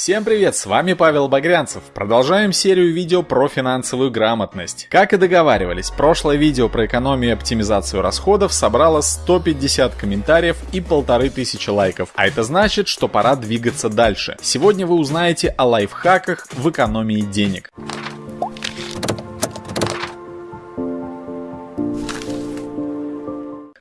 Всем привет, с вами Павел Багрянцев. Продолжаем серию видео про финансовую грамотность. Как и договаривались, прошлое видео про экономию и оптимизацию расходов собрало 150 комментариев и полторы тысячи лайков. А это значит, что пора двигаться дальше. Сегодня вы узнаете о лайфхаках в экономии денег.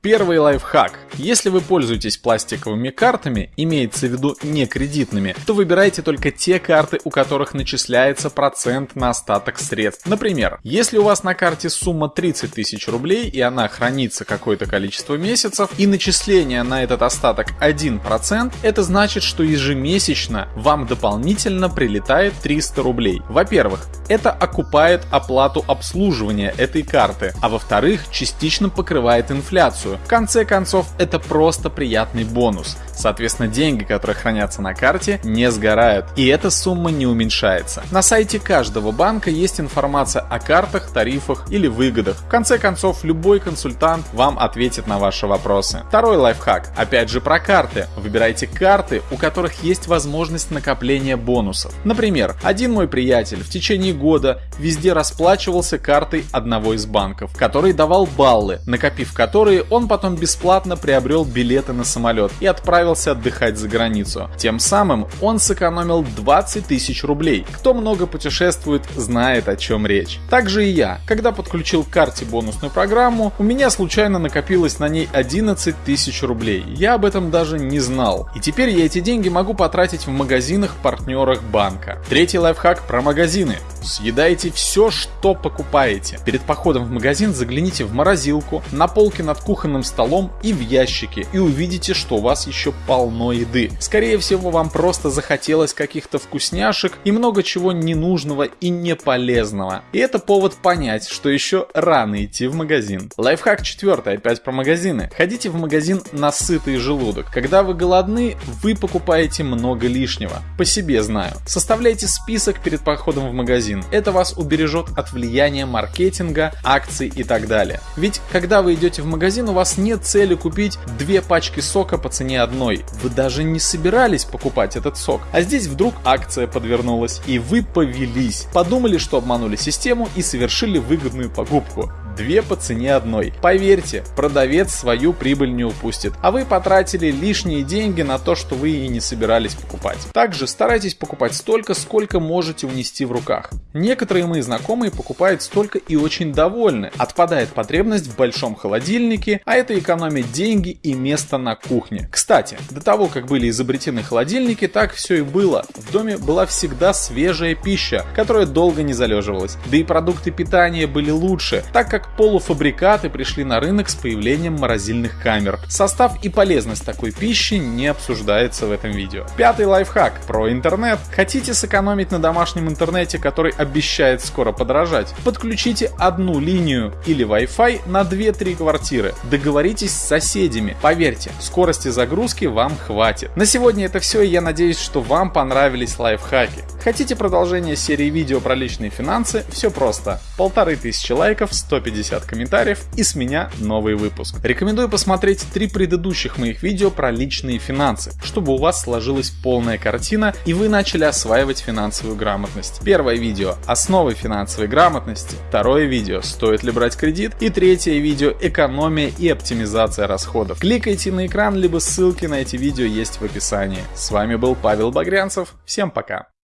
Первый лайфхак. Если вы пользуетесь пластиковыми картами, имеется в виду не кредитными, то выбирайте только те карты, у которых начисляется процент на остаток средств. Например, если у вас на карте сумма 30 тысяч рублей и она хранится какое-то количество месяцев, и начисление на этот остаток 1%, это значит, что ежемесячно вам дополнительно прилетает 300 рублей. Во-первых, это окупает оплату обслуживания этой карты, а во-вторых, частично покрывает инфляцию. В конце концов, это просто приятный бонус. Соответственно, деньги, которые хранятся на карте, не сгорают, и эта сумма не уменьшается. На сайте каждого банка есть информация о картах, тарифах или выгодах. В конце концов, любой консультант вам ответит на ваши вопросы. Второй лайфхак, опять же про карты. Выбирайте карты, у которых есть возможность накопления бонусов. Например, один мой приятель в течение года везде расплачивался картой одного из банков, который давал баллы, накопив которые он потом бесплатно приобрел билеты на самолет и отправился отдыхать за границу. Тем самым он сэкономил 20 тысяч рублей. Кто много путешествует, знает о чем речь. Также и я. Когда подключил к карте бонусную программу, у меня случайно накопилось на ней 11 тысяч рублей. Я об этом даже не знал. И теперь я эти деньги могу потратить в магазинах, партнерах банка. Третий лайфхак про магазины. Съедайте все, что покупаете. Перед походом в магазин загляните в морозилку, на полке над кухонным столом и в ящике и увидите, что у вас еще полно еды. Скорее всего, вам просто захотелось каких-то вкусняшек и много чего ненужного и не полезного. И это повод понять, что еще рано идти в магазин. Лайфхак четвертый, опять про магазины. Ходите в магазин на сытый желудок. Когда вы голодны, вы покупаете много лишнего. По себе знаю. Составляйте список перед походом в магазин магазин. Это вас убережет от влияния маркетинга, акций и так далее. Ведь когда вы идете в магазин, у вас нет цели купить две пачки сока по цене одной. Вы даже не собирались покупать этот сок. А здесь вдруг акция подвернулась, и вы повелись. Подумали, что обманули систему и совершили выгодную покупку две по цене одной. Поверьте, продавец свою прибыль не упустит, а вы потратили лишние деньги на то, что вы и не собирались покупать. Также старайтесь покупать столько, сколько можете унести в руках. Некоторые мои знакомые покупают столько и очень довольны. Отпадает потребность в большом холодильнике, а это экономит деньги и место на кухне. Кстати, до того, как были изобретены холодильники, так все и было. В доме была всегда свежая пища, которая долго не залеживалась. Да и продукты питания были лучше, так как полуфабрикаты пришли на рынок с появлением морозильных камер. Состав и полезность такой пищи не обсуждается в этом видео. Пятый лайфхак про интернет. Хотите сэкономить на домашнем интернете, который обещает скоро подорожать? Подключите одну линию или Wi-Fi на 2-3 квартиры. Договоритесь с соседями. Поверьте, скорости загрузки вам хватит. На сегодня это все, и я надеюсь, что вам понравились лайфхаки. Хотите продолжение серии видео про личные финансы? Все просто. Полторы тысячи лайков, 150 50 комментариев и с меня новый выпуск. Рекомендую посмотреть три предыдущих моих видео про личные финансы, чтобы у вас сложилась полная картина и вы начали осваивать финансовую грамотность. Первое видео – основы финансовой грамотности, второе видео – стоит ли брать кредит и третье видео – экономия и оптимизация расходов. Кликайте на экран, либо ссылки на эти видео есть в описании. С вами был Павел Багрянцев, всем пока!